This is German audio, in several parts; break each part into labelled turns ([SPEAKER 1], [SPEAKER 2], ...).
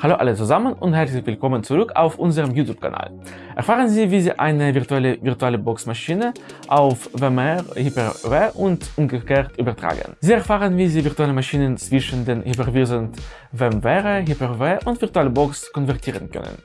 [SPEAKER 1] Hallo alle zusammen und herzlich willkommen zurück auf unserem YouTube-Kanal. Erfahren Sie, wie Sie eine virtuelle virtuelle Box-Maschine auf VMware, Hyper-V und umgekehrt übertragen. Sie erfahren, wie Sie virtuelle Maschinen zwischen den Hyperviren VMware, Hyper-V und VirtualBox konvertieren können.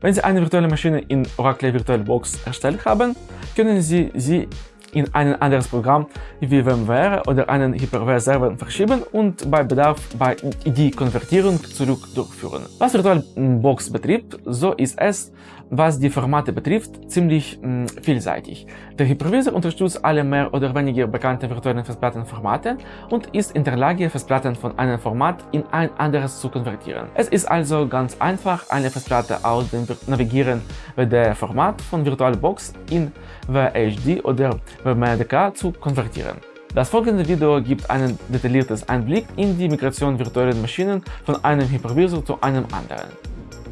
[SPEAKER 1] Wenn Sie eine virtuelle Maschine in Oracle VirtualBox erstellt haben, können Sie sie in ein anderes Programm wie VMware oder einen Hyper-V-Server verschieben und bei Bedarf bei die Konvertierung zurück durchführen. Was VirtualBox betrifft, so ist es, was die Formate betrifft, ziemlich mh, vielseitig. Der Hypervisor unterstützt alle mehr oder weniger bekannte virtuellen Festplattenformate und ist in der Lage, Festplatten von einem Format in ein anderes zu konvertieren. Es ist also ganz einfach, eine Festplatte aus dem Navigieren WD-Format von VirtualBox in VHD oder WMDK zu konvertieren. Das folgende Video gibt einen detailliertes Einblick in die Migration virtueller Maschinen von einem Hypervisor zu einem anderen.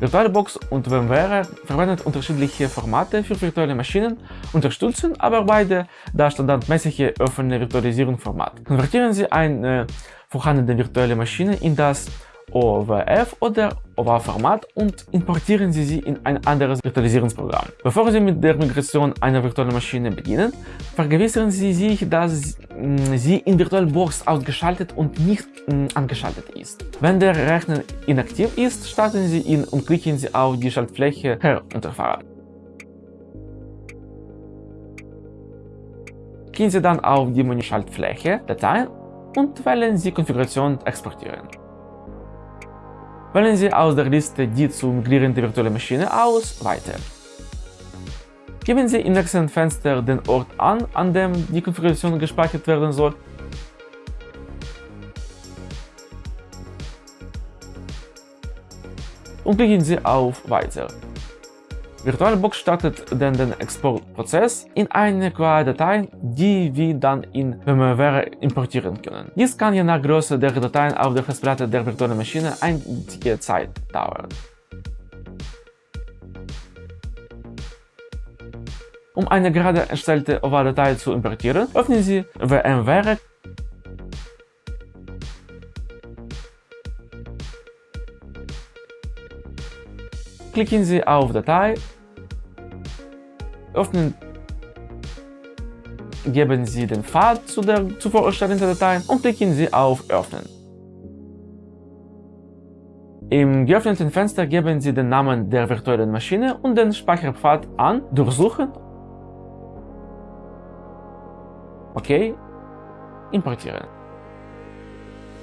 [SPEAKER 1] VirtualBox und VMware verwenden unterschiedliche Formate für virtuelle Maschinen, unterstützen aber beide das standardmäßige offene Virtualisierungsformat. Konvertieren Sie eine vorhandene virtuelle Maschine in das OWF oder OWA-Format und importieren Sie sie in ein anderes Virtualisierungsprogramm. Bevor Sie mit der Migration einer virtuellen Maschine beginnen, vergewissern Sie sich, dass mm, sie in VirtualBox ausgeschaltet und nicht mm, angeschaltet ist. Wenn der Rechner inaktiv ist, starten Sie ihn und klicken Sie auf die Schaltfläche Herunterfahren. Gehen Sie dann auf die Menü-Schaltfläche Dateien und wählen Sie Konfiguration exportieren. Wählen Sie aus der Liste die zu migrierende virtuelle Maschine aus Weiter. Geben Sie im nächsten Fenster den Ort an, an dem die Konfiguration gespeichert werden soll und klicken Sie auf Weiter. VirtualBox startet dann den Exportprozess in eine QA-Datei, die wir dann in VMware importieren können. Dies kann je nach Größe der Dateien auf der Festplatte der virtuellen Maschine einige Zeit dauern. Um eine gerade erstellte OVA-Datei zu importieren, öffnen Sie VMware klicken Sie auf Datei, öffnen, geben Sie den Pfad zu der zuvor erstellten Datei und klicken Sie auf Öffnen. Im geöffneten Fenster geben Sie den Namen der virtuellen Maschine und den Speicherpfad an, durchsuchen, OK, importieren.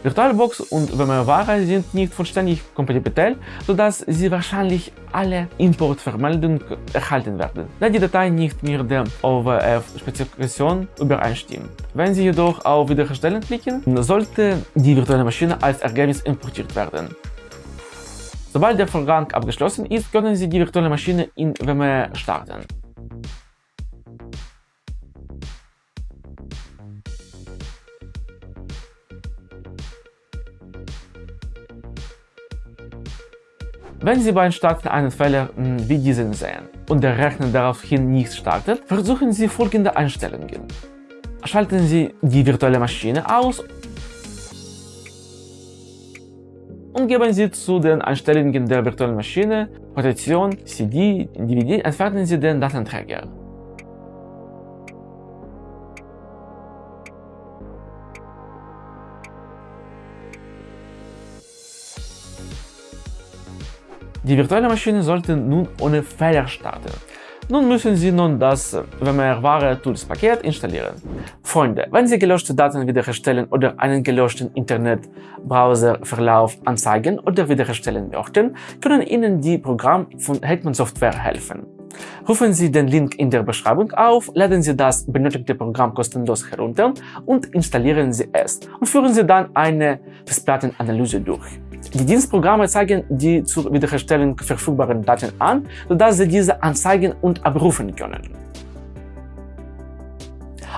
[SPEAKER 1] VirtualBox und VMware sind nicht vollständig kompatibel, sodass Sie wahrscheinlich alle Importvermeldungen erhalten werden, da die Datei nicht mit der OWF-Spezifikation übereinstimmt. Wenn Sie jedoch auf Wiederherstellen klicken, sollte die virtuelle Maschine als Ergebnis importiert werden. Sobald der Vorgang abgeschlossen ist, können Sie die virtuelle Maschine in VMware starten. Wenn Sie beim Starten einen Fehler hm, wie diesen sehen und der Rechner daraufhin nicht startet, versuchen Sie folgende Einstellungen. Schalten Sie die virtuelle Maschine aus und geben Sie zu den Einstellungen der virtuellen Maschine, Rotation, CD, DVD, entfernen Sie den Datenträger. Die virtuelle Maschine sollte nun ohne Fehler starten. Nun müssen Sie nun das VMware Tools Paket installieren. Freunde, wenn Sie gelöschte Daten wiederherstellen oder einen gelöschten Internet-Browser-Verlauf anzeigen oder wiederherstellen möchten, können Ihnen die Programme von Hetman Software helfen. Rufen Sie den Link in der Beschreibung auf, laden Sie das benötigte Programm kostenlos herunter und installieren Sie es und führen Sie dann eine Festplattenanalyse durch. Die Dienstprogramme zeigen die zur Wiederherstellung verfügbaren Daten an, sodass Sie diese anzeigen und abrufen können.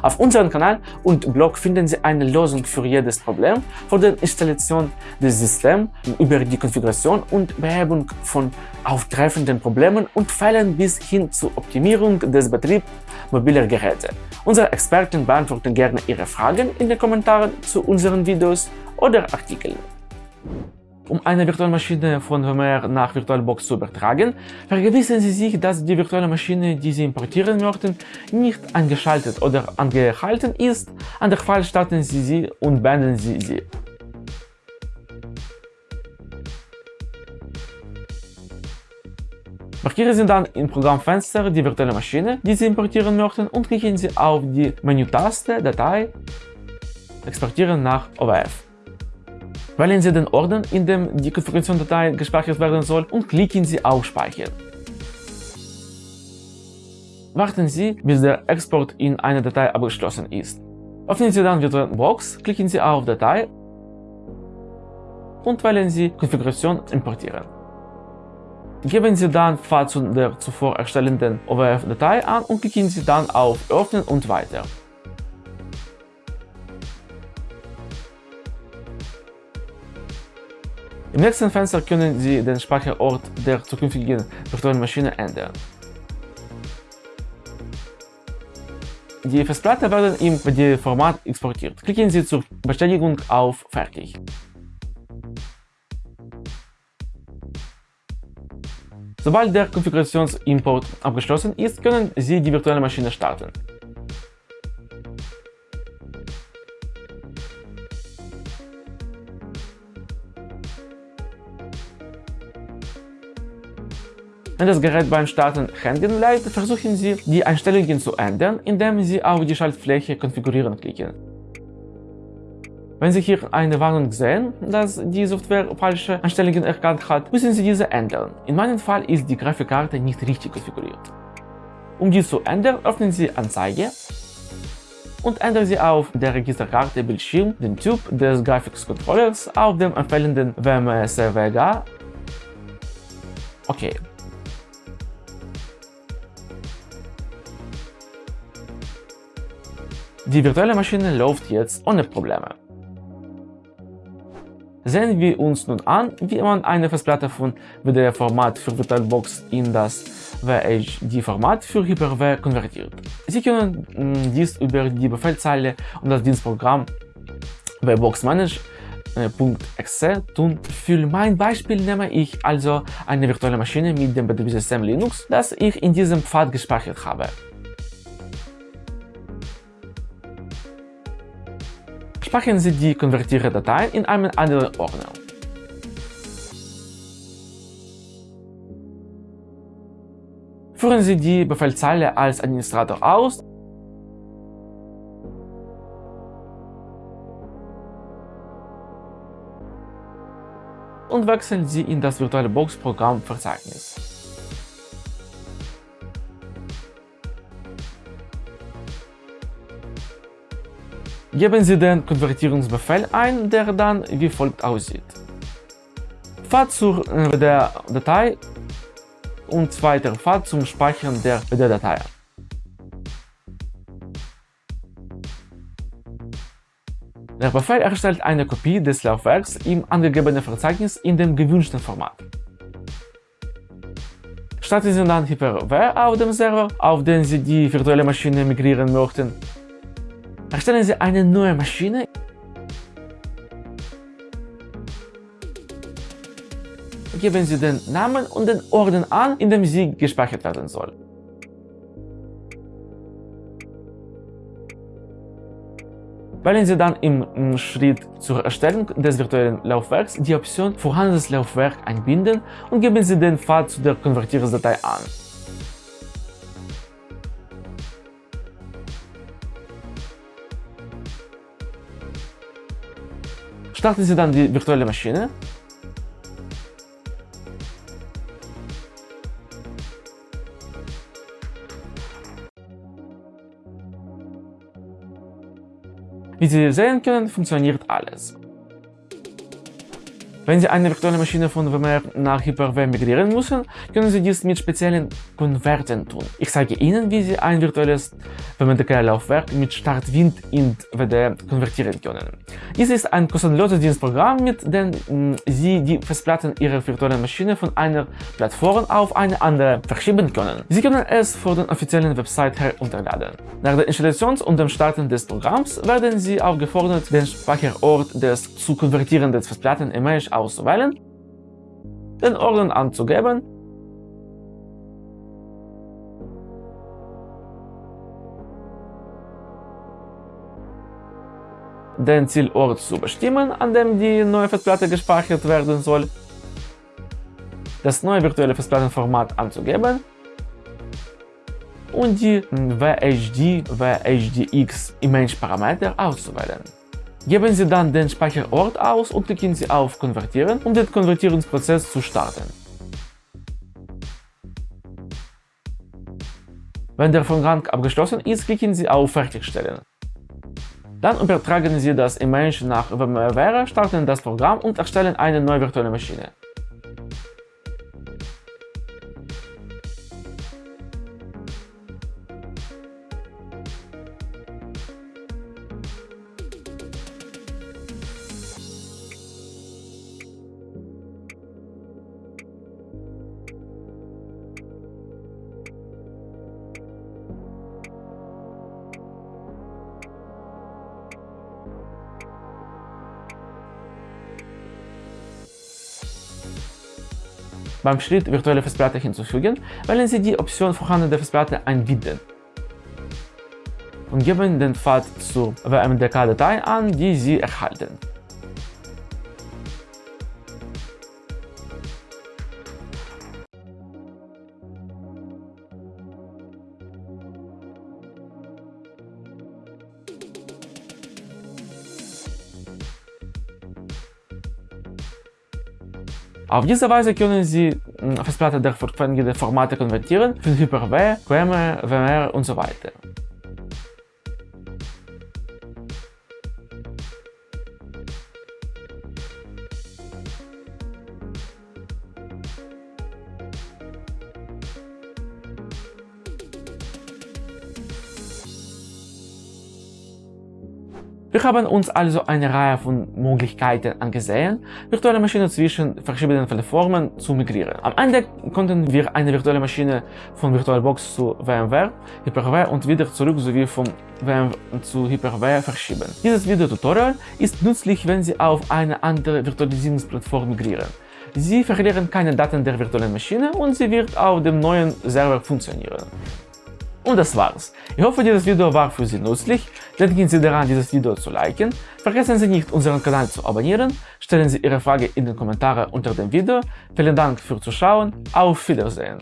[SPEAKER 1] Auf unserem Kanal und Blog finden Sie eine Lösung für jedes Problem, von der Installation des Systems über die Konfiguration und Behebung von auftreffenden Problemen und Fällen bis hin zur Optimierung des Betriebs mobiler Geräte. Unsere Experten beantworten gerne Ihre Fragen in den Kommentaren zu unseren Videos oder Artikeln. Um eine virtuelle Maschine von VMware nach VirtualBox zu übertragen, vergewissern Sie sich, dass die virtuelle Maschine, die Sie importieren möchten, nicht angeschaltet oder angehalten ist. Andernfalls starten Sie sie und beenden Sie sie. Markieren Sie dann im Programmfenster die virtuelle Maschine, die Sie importieren möchten und klicken Sie auf die Menütaste Datei Exportieren nach OWF. Wählen Sie den Ordner, in dem die Konfigurationsdatei gespeichert werden soll und klicken Sie auf Speichern. Warten Sie, bis der Export in eine Datei abgeschlossen ist. Öffnen Sie dann VirtualBox, klicken Sie auf Datei und wählen Sie Konfiguration importieren. Geben Sie dann Pfad zu der zuvor erstellenden OWF-Datei an und klicken Sie dann auf Öffnen und weiter. Im nächsten Fenster können Sie den Speicherort der zukünftigen virtuellen Maschine ändern. Die Festplatte werden im PD-Format exportiert. Klicken Sie zur Bestätigung auf Fertig. Sobald der Konfigurationsimport abgeschlossen ist, können Sie die virtuelle Maschine starten. Wenn das Gerät beim Starten hängen bleibt, versuchen Sie, die Einstellungen zu ändern, indem Sie auf die Schaltfläche Konfigurieren klicken. Wenn Sie hier eine Warnung sehen, dass die Software falsche Einstellungen erkannt hat, müssen Sie diese ändern. In meinem Fall ist die Grafikkarte nicht richtig konfiguriert. Um dies zu ändern, öffnen Sie Anzeige und ändern Sie auf der Registerkarte Bildschirm den Typ des Grafikcontrollers auf dem empfehlenden WMS VGA. Okay. Die virtuelle Maschine läuft jetzt ohne Probleme. Sehen wir uns nun an, wie man eine Festplatte von WDR-Format für VirtualBox in das VHD-Format für Hyper-V konvertiert. Sie können mm, dies über die Befehlzeile und das Dienstprogramm VBoxManage.exe tun. Für mein Beispiel nehme ich also eine virtuelle Maschine mit dem Betriebssystem Linux, das ich in diesem Pfad gespeichert habe. Speichern Sie die konvertierte Datei in einem anderen Ordner. Führen Sie die Befehlzeile als Administrator aus und wechseln Sie in das VirtualBox-Programmverzeichnis. Geben Sie den Konvertierungsbefehl ein, der dann wie folgt aussieht. Pfad zur der Datei und zweiter Pfad zum Speichern der WD-Datei. Der Befehl erstellt eine Kopie des Laufwerks im angegebenen Verzeichnis in dem gewünschten Format. Starten Sie dann Hyper-V auf dem Server, auf den Sie die virtuelle Maschine migrieren möchten Erstellen Sie eine neue Maschine. Geben Sie den Namen und den Orden an, in dem sie gespeichert werden soll. Wählen Sie dann im Schritt zur Erstellung des virtuellen Laufwerks die Option Vorhandenes Laufwerk einbinden und geben Sie den Pfad zu der Konvertierungsdatei an. Starten Sie dann die virtuelle Maschine. Wie Sie sehen können, funktioniert alles. Wenn Sie eine virtuelle Maschine von VMware nach Hyper-V migrieren müssen, können Sie dies mit speziellen Konvertern tun. Ich zeige Ihnen, wie Sie ein virtuelles VMDK-Laufwerk mit Startwind in WD konvertieren können. Dies ist ein kostenloses Dienstprogramm, mit dem mm, Sie die Festplatten Ihrer virtuellen Maschine von einer Plattform auf eine andere verschieben können. Sie können es von der offiziellen Website herunterladen. Nach der Installation und dem Starten des Programms werden Sie aufgefordert, den Speicherort des zu konvertierenden Festplatten-Image auszuwählen, den Orden anzugeben. Den Zielort zu bestimmen, an dem die neue Festplatte gespeichert werden soll, das neue virtuelle Festplattenformat anzugeben. Und die VHD, VHDX Image Parameter auszuwählen. Geben Sie dann den Speicherort aus und klicken Sie auf Konvertieren, um den Konvertierungsprozess zu starten. Wenn der Vorgang abgeschlossen ist, klicken Sie auf Fertigstellen. Dann übertragen Sie das Image nach VMware, starten das Programm und erstellen eine neue virtuelle Maschine. Beim Schritt virtuelle Festplatte hinzufügen, wählen Sie die Option vorhandene Festplatte einbinden und geben den Pfad zur WMDK-Datei an, die Sie erhalten. Auf diese Weise können Sie Festplatte der vorgegebenen Formate konvertieren für Hyper-V, QEMU, WMR und so weiter. Haben uns also eine Reihe von Möglichkeiten angesehen, virtuelle Maschinen zwischen verschiedenen Plattformen zu migrieren. Am Ende konnten wir eine virtuelle Maschine von VirtualBox zu VMware, Hyper-V und wieder zurück sowie von VMware zu Hyper-V verschieben. Dieses Videotutorial ist nützlich, wenn Sie auf eine andere Virtualisierungsplattform migrieren. Sie verlieren keine Daten der virtuellen Maschine und sie wird auf dem neuen Server funktionieren. Und das war's. Ich hoffe, dieses Video war für Sie nützlich. Denken Sie daran, dieses Video zu liken. Vergessen Sie nicht, unseren Kanal zu abonnieren. Stellen Sie Ihre Frage in den Kommentaren unter dem Video. Vielen Dank fürs Zuschauen. Auf Wiedersehen.